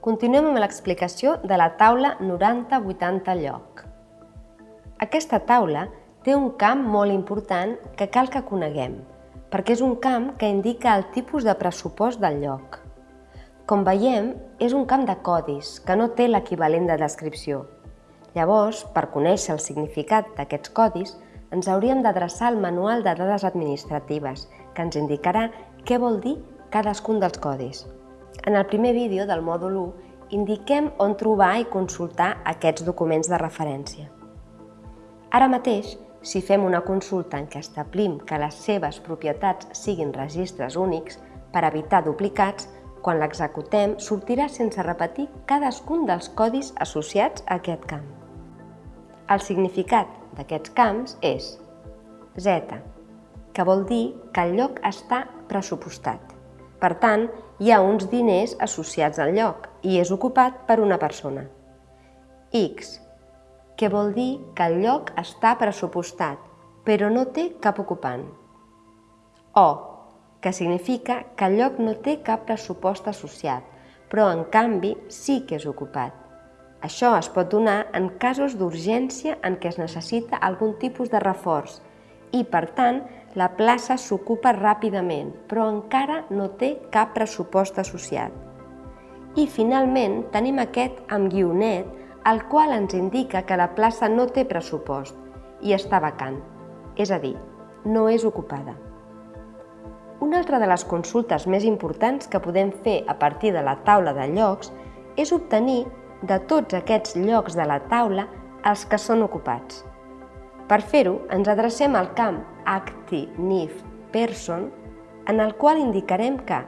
Continuem amb l'explicació de la taula 90-80 lloc. Aquesta taula té un camp molt important que cal que coneguem, perquè és un camp que indica el tipus de pressupost del lloc. Com veiem, és un camp de codis, que no té l'equivalent de descripció. Llavors, per conèixer el significat d'aquests codis, ens hauríem d'adreçar al Manual de Dades Administratives, que ens indicarà què vol dir cadascun dels codis. En el primer vídeo del mòdul 1 indiquem on trobar i consultar aquests documents de referència. Ara mateix, si fem una consulta en què establim que les seves propietats siguin registres únics, per evitar duplicats, quan l'executem sortirà sense repetir cadascun dels codis associats a aquest camp. El significat d'aquests camps és Z, que vol dir que el lloc està pressupostat. Per tant, hi ha uns diners associats al lloc i és ocupat per una persona. X, que vol dir que el lloc està pressupostat, però no té cap ocupant. O, que significa que el lloc no té cap pressupost associat, però en canvi sí que és ocupat. Això es pot donar en casos d'urgència en què es necessita algun tipus de reforç i, per tant, la plaça s'ocupa ràpidament, però encara no té cap pressupost associat. I finalment tenim aquest amb guionet, el qual ens indica que la plaça no té pressupost i està vacant, és a dir, no és ocupada. Una altra de les consultes més importants que podem fer a partir de la taula de llocs és obtenir de tots aquests llocs de la taula els que són ocupats. Per fer-ho, ens adrecem al camp acti-nif person, en el qual indicarem que,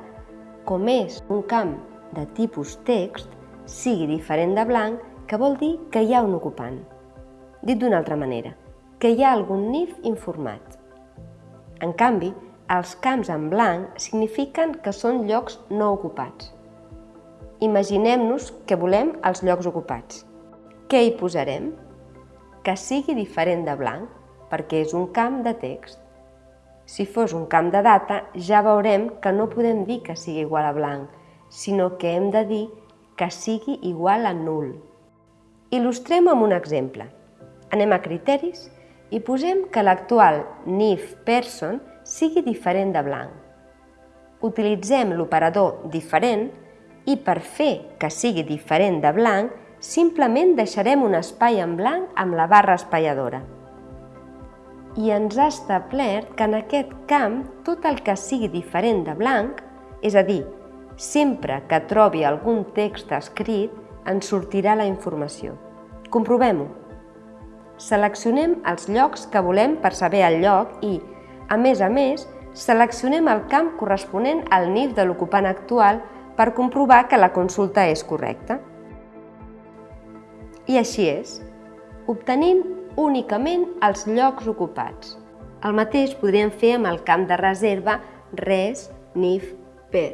com és un camp de tipus text, sigui diferent de blanc, que vol dir que hi ha un ocupant. Dit d'una altra manera, que hi ha algun NIF informat. En canvi, els camps en blanc signifiquen que són llocs no ocupats. Imaginem-nos que volem els llocs ocupats. Què hi posarem? Que sigui diferent de blanc, perquè és un camp de text. Si fos un camp de data, ja veurem que no podem dir que sigui igual a blanc, sinó que hem de dir que sigui igual a nul. Il·lustrem amb un exemple. Anem a criteris i posem que l'actual NIF person sigui diferent de blanc. Utilitzem l'operador diferent i per fer que sigui diferent de blanc simplement deixarem un espai en blanc amb la barra espaiadora. I ens ha establert que en aquest camp tot el que sigui diferent de blanc, és a dir, sempre que trobi algun text escrit, ens sortirà la informació. Comprovem-ho. Seleccionem els llocs que volem per saber el lloc i, a més a més, seleccionem el camp corresponent al NIF de l'ocupant actual per comprovar que la consulta és correcta. I així és, obtenint únicament els llocs ocupats. El mateix podríem fer amb el camp de reserva res, nif, per.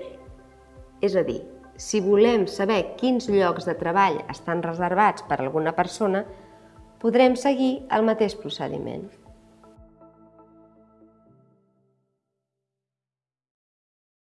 És a dir, si volem saber quins llocs de treball estan reservats per alguna persona, podrem seguir el mateix procediment.